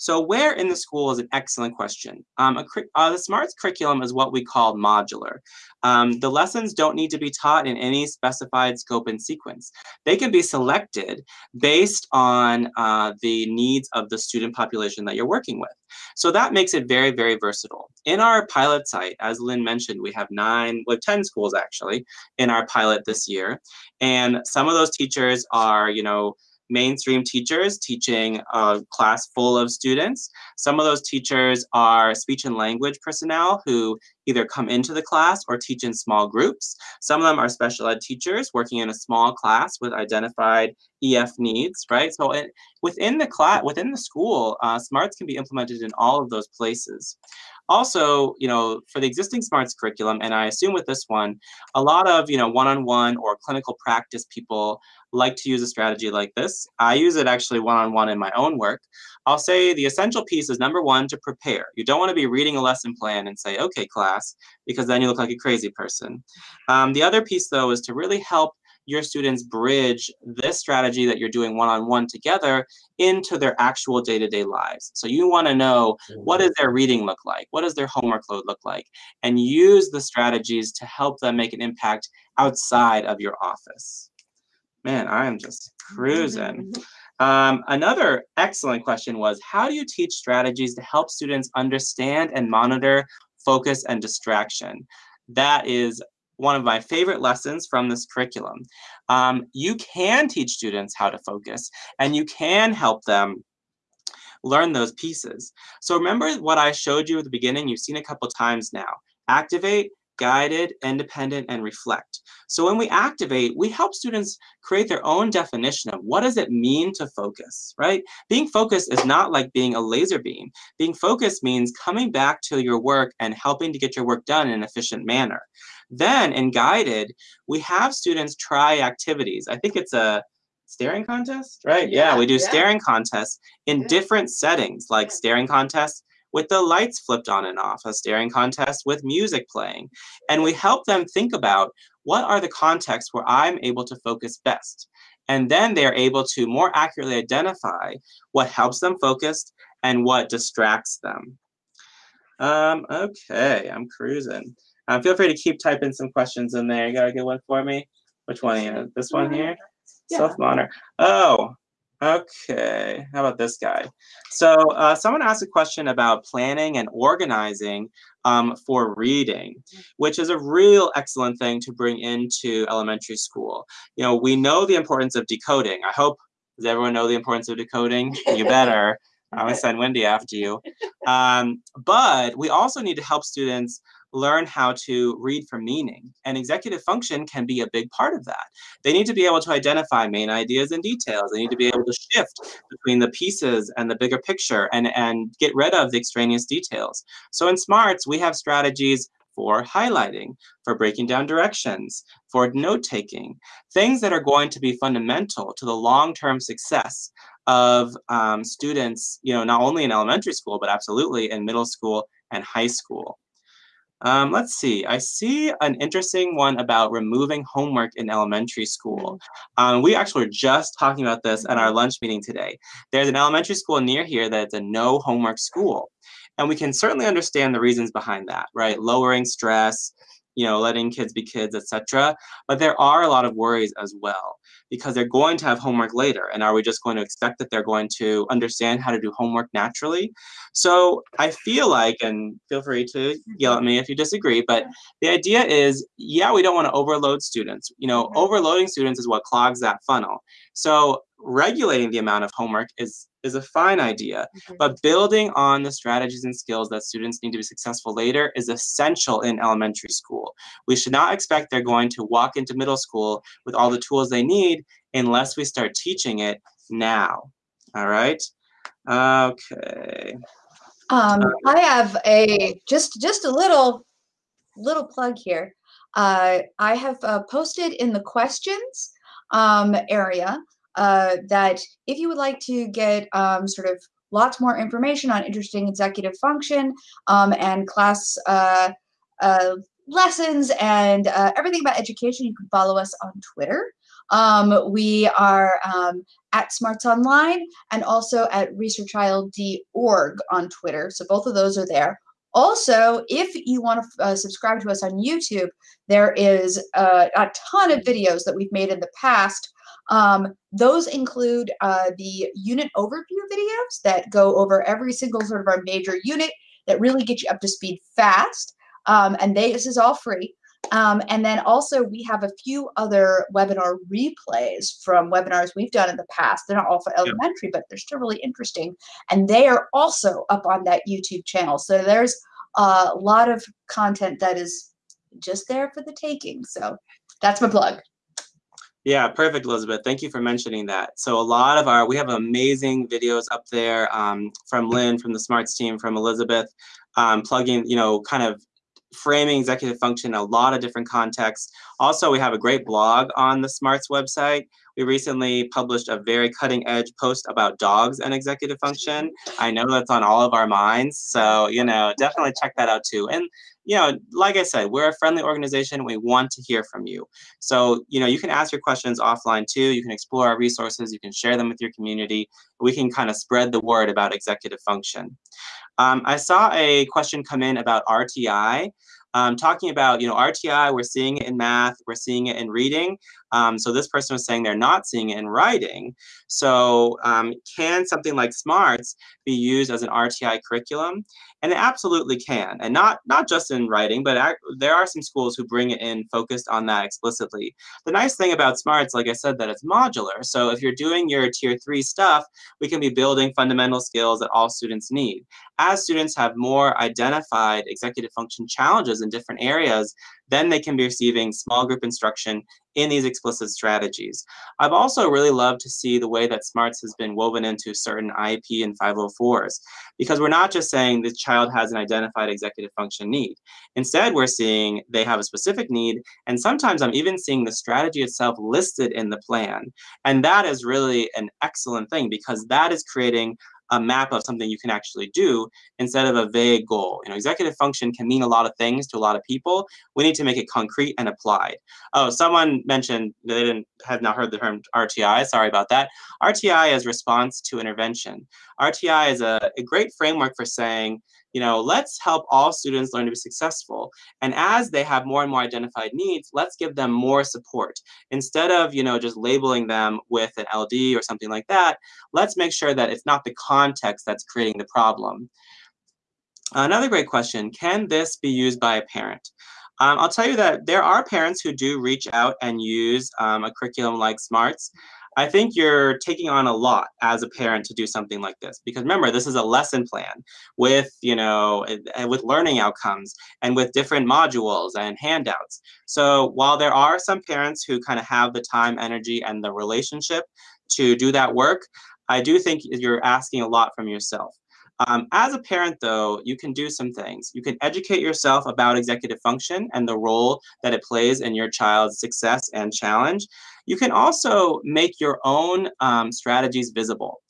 So where in the school is an excellent question. Um, a, uh, the SMARTS curriculum is what we call modular. Um, the lessons don't need to be taught in any specified scope and sequence. They can be selected based on uh, the needs of the student population that you're working with. So that makes it very, very versatile. In our pilot site, as Lynn mentioned, we have nine, we have 10 schools actually in our pilot this year. And some of those teachers are, you know, mainstream teachers teaching a class full of students. Some of those teachers are speech and language personnel who either come into the class or teach in small groups. Some of them are special ed teachers working in a small class with identified EF needs, right? So it, within the class, within the school, uh, SMARTS can be implemented in all of those places. Also, you know, for the existing SMARTS curriculum, and I assume with this one, a lot of, you know, one-on-one or clinical practice people like to use a strategy like this. I use it actually one-on-one in my own work. I'll say the essential piece is number one, to prepare. You don't want to be reading a lesson plan and say, okay, class, because then you look like a crazy person. Um, the other piece, though, is to really help your students bridge this strategy that you're doing one-on-one together into their actual day-to-day lives. So you want to know what does their reading look like? What does their homework load look like? And use the strategies to help them make an impact outside of your office. Man, I am just cruising. Um, another excellent question was, how do you teach strategies to help students understand and monitor focus and distraction. That is one of my favorite lessons from this curriculum. Um, you can teach students how to focus and you can help them learn those pieces. So remember what I showed you at the beginning, you've seen a couple times now. Activate, guided, independent, and reflect. So when we activate, we help students create their own definition of what does it mean to focus, right? Being focused is not like being a laser beam. Being focused means coming back to your work and helping to get your work done in an efficient manner. Then in guided, we have students try activities. I think it's a staring contest, right? Yeah, Yeah, we do yeah. staring contests in Yeah. different settings, like staring contests with the lights flipped on and off, a staring contest with music playing. And we help them think about what are the contexts where I'm able to focus best. And then they're able to more accurately identify what helps them focused and what distracts them. Um, okay, I'm cruising. Um, feel free to keep typing some questions in there. You got a good one for me? Which one? This one here? Yeah. Self-monitor. Oh, okay. How about this guy? So uh, someone asked a question about planning and organizing um, for reading, which is a real excellent thing to bring into elementary school. You know, we know the importance of decoding. I hope, does everyone know the importance of decoding? You better. I'm gonna send Wendy after you. Um, but we also need to help students learn how to read for meaning. And executive function can be a big part of that. They need to be able to identify main ideas and details. They need to be able to shift between the pieces and the bigger picture and, and get rid of the extraneous details. So in SMARTS, we have strategies for highlighting, for breaking down directions, for note-taking, things that are going to be fundamental to the long-term success of um, students, you know, not only in elementary school, but absolutely in middle school and high school. Um, let's see, I see an interesting one about removing homework in elementary school. Um, we actually were just talking about this at our lunch meeting today. There's an elementary school near here that's a no homework school. And we can certainly understand the reasons behind that, right? Lowering stress, you know, letting kids be kids, etc. But there are a lot of worries as well because they're going to have homework later. And are we just going to expect that they're going to understand how to do homework naturally? So I feel like, and feel free to yell at me if you disagree, but the idea is, yeah, we don't want to overload students. You know, Mhm. overloading students is what clogs that funnel. So regulating the amount of homework is is a fine idea, Mhm. but building on the strategies and skills that students need to be successful later is essential in elementary school. We should not expect they're going to walk into middle school with all the tools they need unless we start teaching it now. All right? Okay. Um, I have a just just a little little plug here. Uh, I have uh, posted in the questions um, area uh, that if you would like to get um, sort of lots more information on interesting executive function um, and class uh, uh, lessons and uh, everything about education, you can follow us on Twitter. Um, we are um, at Smarts Online and also at researchild.org on Twitter. So both of those are there. Also, if you want to uh, subscribe to us on YouTube, there is uh, a ton of videos that we've made in the past. Um, those include uh, the unit overview videos that go over every single sort of our major unit that really get you up to speed fast. Um, and they, this is all free. Um, and then also we have a few other webinar replays from webinars we've done in the past. They're not all for elementary, but they're still really interesting. And they are also up on that YouTube channel. So there's a lot of content that is just there for the taking. So that's my plug. Yeah, perfect, Elizabeth. Thank you for mentioning that. So a lot of our, we have amazing videos up there um, from Lynn, from the Smarts team, from Elizabeth, um, plugging, you know, kind of framing executive function in a lot of different contexts. Also, we have a great blog on the Smarts website. We recently published a very cutting edge post about dogs and executive function. I know that's on all of our minds. So, you know, definitely check that out too. And, you know, like I said, we're a friendly organization. We want to hear from you. So, you know, you can ask your questions offline too. You can explore our resources. You can share them with your community. We can kind of spread the word about executive function. Um, I saw a question come in about RTI. Um, talking about, you know, RTI, we're seeing it in math, we're seeing it in reading, Um, so this person was saying they're not seeing it in writing. So um, can something like SMARTS be used as an RTI curriculum? And it absolutely can, and not not just in writing, but there are some schools who bring it in focused on that explicitly. The nice thing about SMARTS, like I said, that it's modular. So if you're doing your tier three stuff, we can be building fundamental skills that all students need. As students have more identified executive function challenges in different areas, then they can be receiving small group instruction in these explicit strategies. I've also really loved to see the way that SMARTS has been woven into certain IEP and 504s, because we're not just saying the child has an identified executive function need. Instead, we're seeing they have a specific need, and sometimes I'm even seeing the strategy itself listed in the plan. And that is really an excellent thing because that is creating a map of something you can actually do instead of a vague goal. You know, executive function can mean a lot of things to a lot of people. We need to make it concrete and applied. Oh, someone mentioned they didn't have not heard the term RTI. Sorry about that. RTI is response to intervention. RTI is a, a great framework for saying you know, let's help all students learn to be successful. And as they have more and more identified needs, let's give them more support. Instead of, you know, just labeling them with an LD or something like that, let's make sure that it's not the context that's creating the problem. Another great question, can this be used by a parent? Um, I'll tell you that there are parents who do reach out and use um, a curriculum like SMARTS. I think you're taking on a lot as a parent to do something like this because remember this is a lesson plan with you know with learning outcomes and with different modules and handouts. So while there are some parents who kind of have the time, energy, and the relationship to do that work, I do think you're asking a lot from yourself. Um, as a parent, though, you can do some things. You can educate yourself about executive function and the role that it plays in your child's success and challenge. You can also make your own um, strategies visible.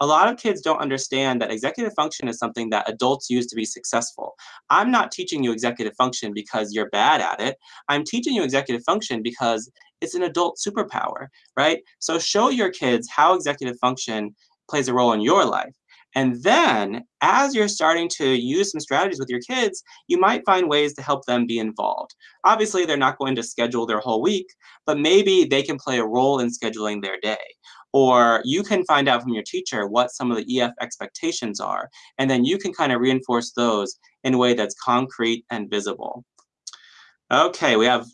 A lot of kids don't understand that executive function is something that adults use to be successful. I'm not teaching you executive function because you're bad at it. I'm teaching you executive function because it's an adult superpower, right? So show your kids how executive function plays a role in your life. And then as you're starting to use some strategies with your kids, you might find ways to help them be involved. Obviously, they're not going to schedule their whole week, but maybe they can play a role in scheduling their day. Or you can find out from your teacher what some of the EF expectations are, and then you can kind of reinforce those in a way that's concrete and visible. Okay, we have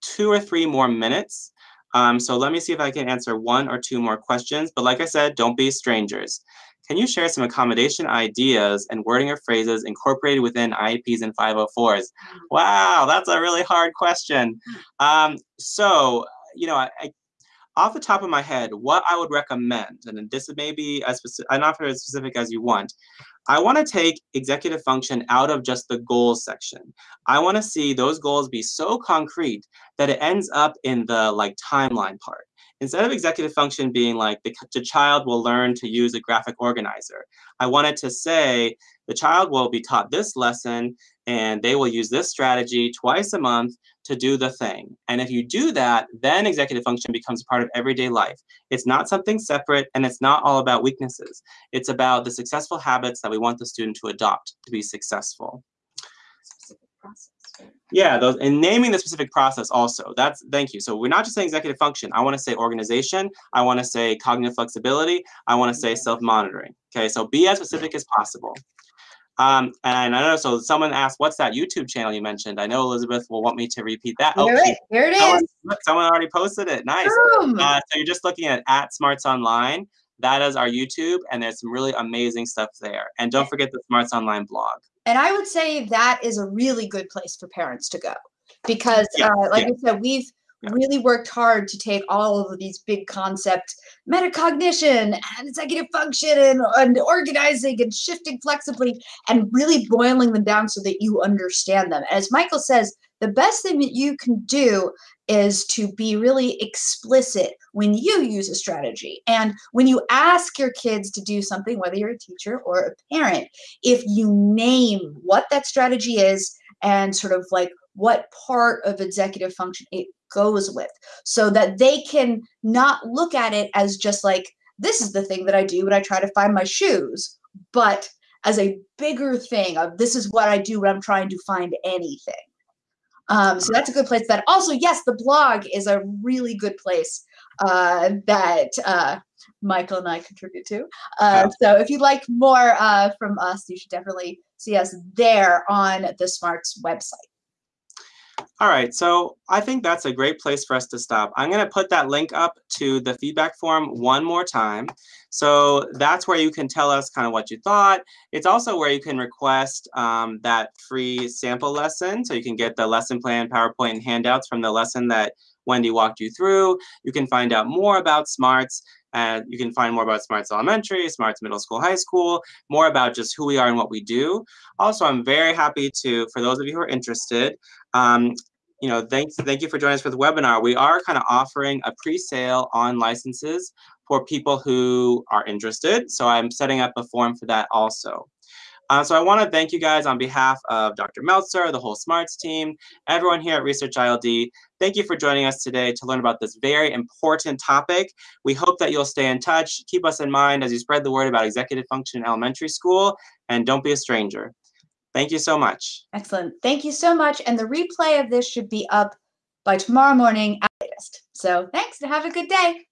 two or three more minutes. Um, so let me see if I can answer one or two more questions. But like I said, don't be strangers. Can you share some accommodation ideas and wording of phrases incorporated within IEPs and 504s? Wow, that's a really hard question. Um, so, you know, I, I, off the top of my head, what I would recommend, and this may be as specific, not as specific as you want, I want to take executive function out of just the goals section. I want to see those goals be so concrete that it ends up in the like timeline part instead of executive function being like the, the child will learn to use a graphic organizer, I wanted to say the child will be taught this lesson and they will use this strategy twice a month to do the thing. And if you do that, then executive function becomes part of everyday life. It's not something separate and it's not all about weaknesses. It's about the successful habits that we want the student to adopt to be successful. Yeah, those and naming the specific process also. That's thank you. So we're not just saying executive function. I want to say organization. I want to say cognitive flexibility. I want to say self-monitoring. Okay, so be as specific as possible. Um, and I know, so someone asked, what's that YouTube channel you mentioned? I know Elizabeth will want me to repeat that. Here, oh, it, here it someone, is. Someone already posted it. Nice. Uh, so you're just looking at at Smarts Online. That is our YouTube, and there's some really amazing stuff there. And don't forget the Smarts Online blog. And I would say that is a really good place for parents to go because, yeah, uh, like yeah. I said, we've yeah. really worked hard to take all of these big concepts, metacognition and executive function and, and organizing and shifting flexibly and really boiling them down so that you understand them. As Michael says, the best thing that you can do is to be really explicit when you use a strategy. And when you ask your kids to do something, whether you're a teacher or a parent, if you name what that strategy is and sort of like what part of executive function it goes with, so that they can not look at it as just like, this is the thing that I do when I try to find my shoes, but as a bigger thing of this is what I do when I'm trying to find anything. Um, so that's a good place. That also, yes, the blog is a really good place uh, that uh, Michael and I contribute to. Uh, so if you'd like more uh, from us, you should definitely see us there on the Smarts website. All right, so I think that's a great place for us to stop. I'm going to put that link up to the feedback form one more time. So that's where you can tell us kind of what you thought. It's also where you can request um, that free sample lesson. So you can get the lesson plan, PowerPoint, and handouts from the lesson that Wendy walked you through. You can find out more about SMARTS. And you can find more about Smarts Elementary, Smarts Middle School, High School, more about just who we are and what we do. Also, I'm very happy to, for those of you who are interested, um, you know, thanks, thank you for joining us for the webinar. We are kind of offering a pre-sale on licenses for people who are interested. So I'm setting up a form for that also. Uh, so I want to thank you guys on behalf of Dr. Meltzer, the whole SMARTS team, everyone here at Research ILD. Thank you for joining us today to learn about this very important topic. We hope that you'll stay in touch. Keep us in mind as you spread the word about executive function in elementary school, and don't be a stranger. Thank you so much. Excellent. Thank you so much. And the replay of this should be up by tomorrow morning at latest. So thanks and have a good day.